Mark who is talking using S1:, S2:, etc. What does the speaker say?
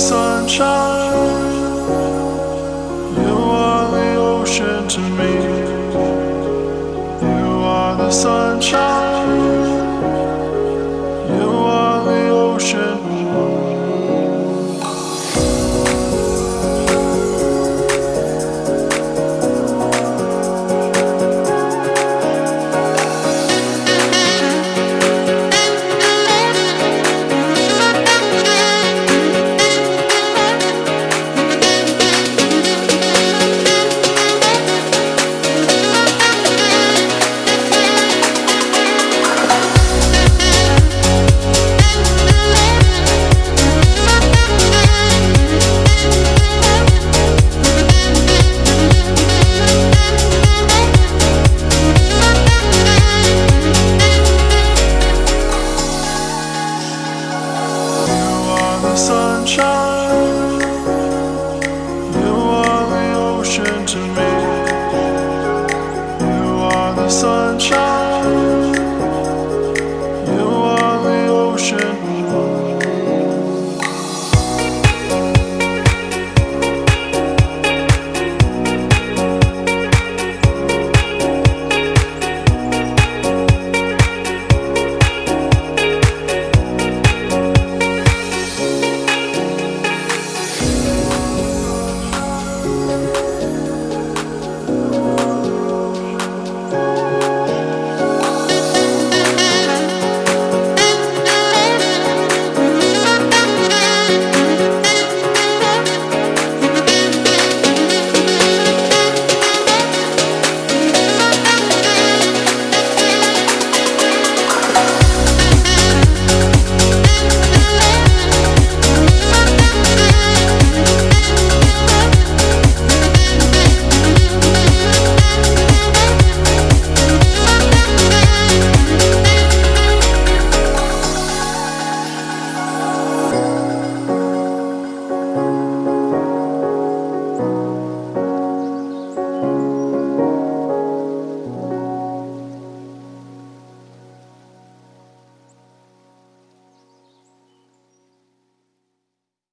S1: sunshine. You are the ocean to me. You are the sunshine.